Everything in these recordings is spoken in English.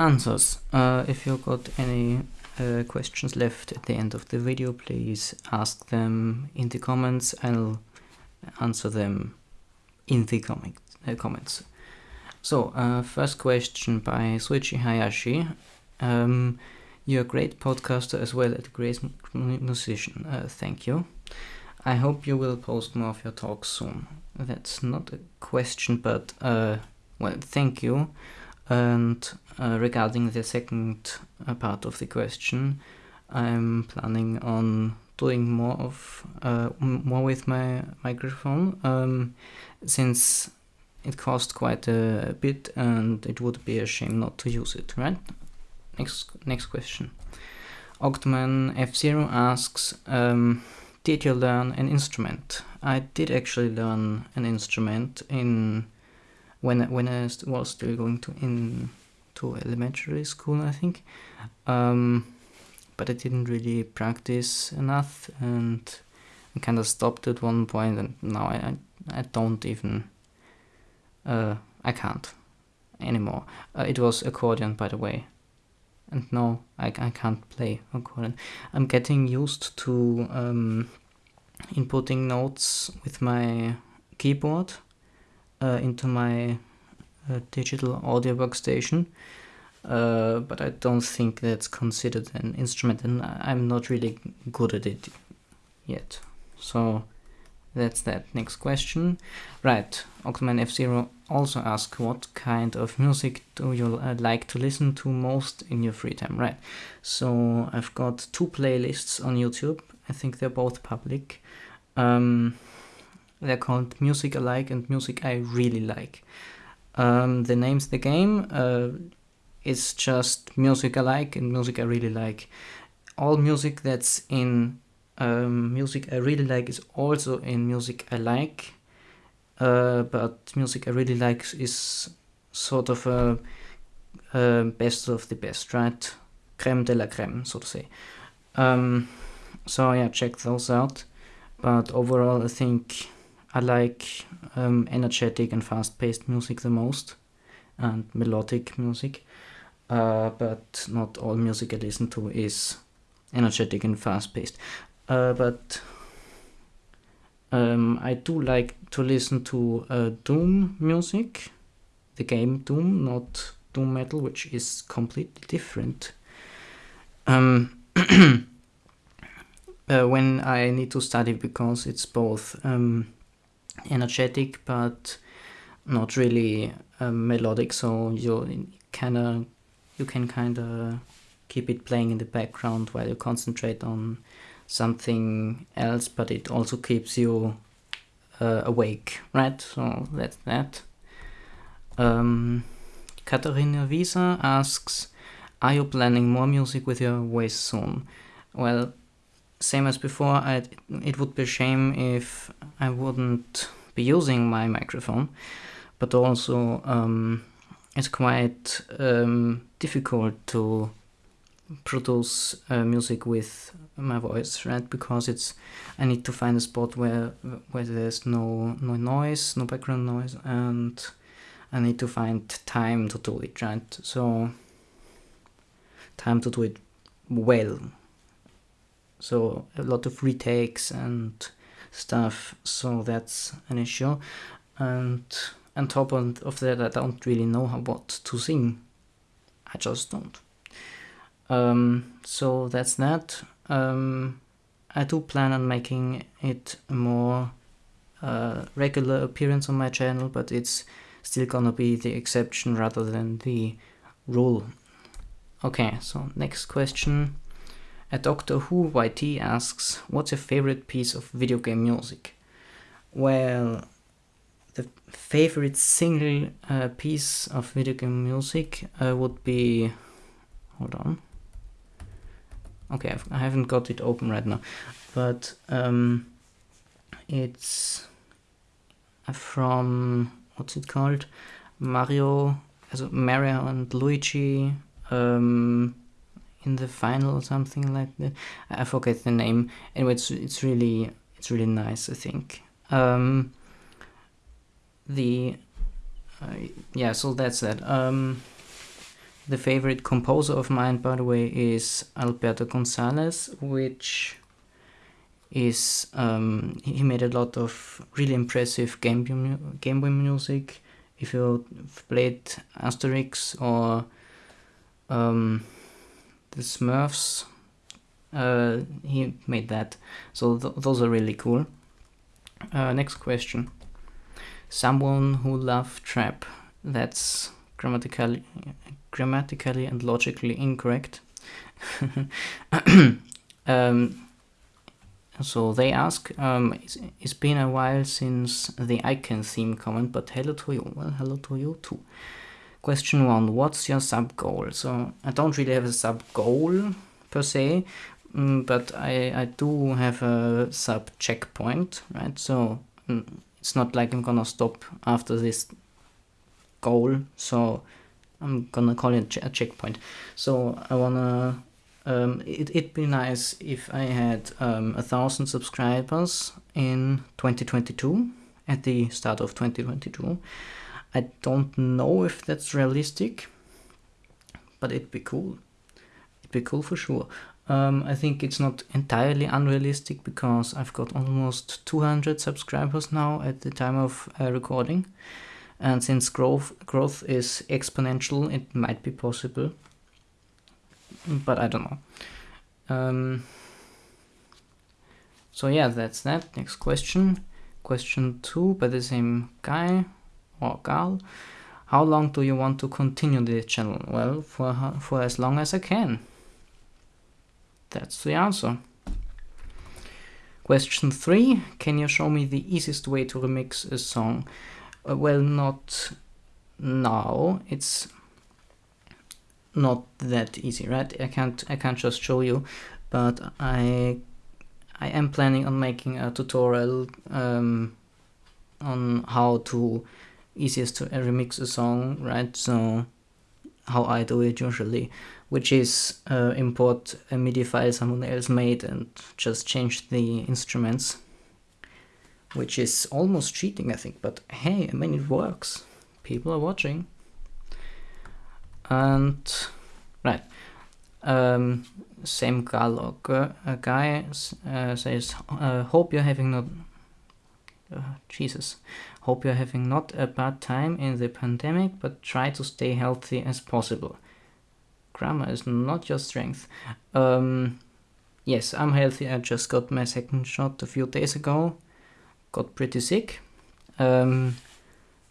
answers. Uh, if you got any uh, questions left at the end of the video, please ask them in the comments. I'll answer them in the comment, uh, comments. So, uh, first question by Suichi Hayashi. Um, you're a great podcaster as well as a great musician. Uh, thank you. I hope you will post more of your talks soon. That's not a question, but uh, well, thank you. And uh, regarding the second uh, part of the question, I'm planning on doing more of uh, more with my microphone um, since it cost quite a bit and it would be a shame not to use it, right? Next next question. Octoman F0 asks, um, did you learn an instrument? I did actually learn an instrument in when when I was still going to in to elementary school, I think. Um, but I didn't really practice enough, and I kind of stopped at one point, and now I I, I don't even uh, I can't anymore. Uh, it was accordion, by the way, and no, I I can't play accordion. I'm getting used to um, inputting notes with my keyboard into my uh, digital audio workstation uh, but I don't think that's considered an instrument and I'm not really good at it yet. So that's that. Next question. Right, Octoman F0 also asks what kind of music do you uh, like to listen to most in your free time? Right, so I've got two playlists on YouTube. I think they're both public. Um, they're called Music I Like and Music I Really Like. Um, the name's the game. Uh, it's just music I like and music I really like. All music that's in um, music I really like is also in music I like, uh, but music I really like is sort of a, a, best of the best, right? Creme de la creme, so to say. Um, so yeah, check those out. But overall, I think I like um, energetic and fast-paced music the most, and melodic music uh, but not all music I listen to is energetic and fast paced. Uh, but um, I do like to listen to uh, Doom music, the game Doom, not Doom Metal, which is completely different. Um, uh, when I need to study because it's both um, energetic but not really uh, melodic, so you kind of you can kind of keep it playing in the background while you concentrate on something else, but it also keeps you uh, awake, right? So that's that. Um, Katharina Visa asks, are you planning more music with your voice soon? Well, same as before, I'd, it would be a shame if I wouldn't be using my microphone, but also um, it's quite um, difficult to produce uh, music with my voice, right? Because it's I need to find a spot where where there's no no noise, no background noise, and I need to find time to do it, right? So time to do it well. So a lot of retakes and stuff. So that's an issue, and on top of that, I don't really know how, what to sing. I just don't. Um, so that's that. Um, I do plan on making it a more uh, regular appearance on my channel, but it's still gonna be the exception rather than the rule. Okay, so next question. A Doctor Who YT asks, what's your favorite piece of video game music? Well, the favorite single uh, piece of video game music uh, would be hold on okay I've, I have not got it open right now but um, it's from what's it called Mario also Mario and Luigi um, in the final or something like that. I forget the name. Anyway it's, it's really it's really nice I think. Um, the uh, yeah so that's that. Um, the favorite composer of mine, by the way, is Alberto Gonzalez, which is um, he made a lot of really impressive Game Game Boy music. If you played Asterix or um, the Smurfs, uh, he made that. So th those are really cool. Uh, next question. Someone who loved trap. That's grammatically, grammatically and logically incorrect. um, so they ask, um, it's, it's been a while since the icon theme comment, but hello to you. Well, hello to you too. Question one, what's your sub goal? So I don't really have a sub goal per se, um, but I, I do have a sub checkpoint, right? So um, it's not like I'm gonna stop after this goal, so I'm gonna call it a checkpoint. So I wanna um, it, it'd be nice if I had um, a thousand subscribers in 2022 at the start of 2022 I don't know if that's realistic but it'd be cool it'd be cool for sure um, I think it's not entirely unrealistic because I've got almost 200 subscribers now at the time of uh, recording and since growth growth is exponential it might be possible but I don't know. Um, so yeah, that's that. Next question. Question two by the same guy or gal. How long do you want to continue the channel? Well, for, for as long as I can. That's the answer. Question three. Can you show me the easiest way to remix a song? Uh, well, not now. It's not that easy, right? I can't I can't just show you, but I I am planning on making a tutorial um, on how to easiest to remix a song, right? So how I do it usually, which is uh, import a MIDI file someone else made and just change the instruments, which is almost cheating, I think. But hey, I mean it works. People are watching and right um, same gal or a guy uh, says uh, hope you're having not uh, Jesus. Hope you're having not a bad time in the pandemic but try to stay healthy as possible. Grammar is not your strength. Um, yes I'm healthy. I just got my second shot a few days ago. Got pretty sick. Um,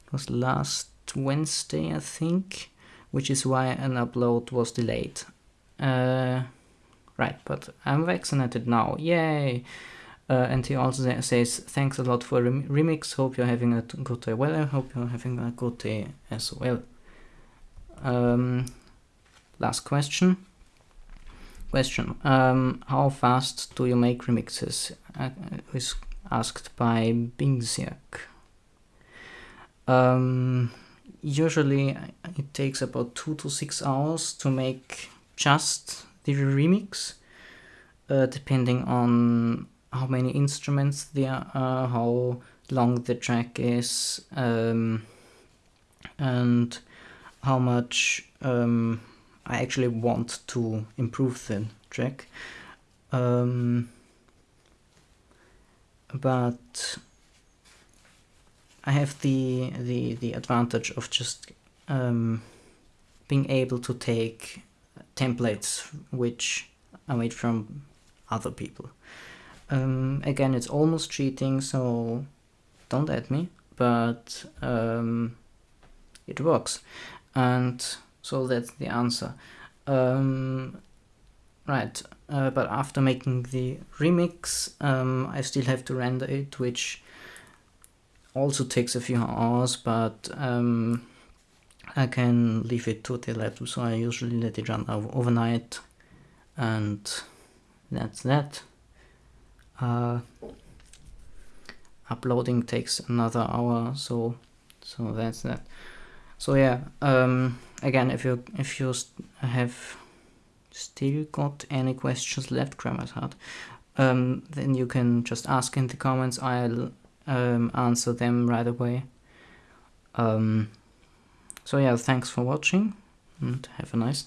it was last Wednesday I think which is why an upload was delayed. Uh, right, but I'm vaccinated now, yay! Uh, and he also says, thanks a lot for rem remix, hope you're having a good day. Well, I hope you're having a good day as well. Um, last question. Question, um, how fast do you make remixes? Uh, is asked by Bingsiak. Um, usually it takes about two to six hours to make just the remix uh, depending on how many instruments there are how long the track is um, and how much um, I actually want to improve the track um, but I have the the the advantage of just um, being able to take templates which I made from other people. Um, again, it's almost cheating, so don't at me, but um, it works, and so that's the answer. Um, right, uh, but after making the remix, um, I still have to render it, which also takes a few hours, but um, I can leave it to the laptop, so I usually let it run overnight, and that's that. Uh, uploading takes another hour, so so that's that. So yeah, um, again, if you if you have still got any questions left, Grammar's hard, um, then you can just ask in the comments. I'll um, answer them right away. Um, so yeah, thanks for watching and have a nice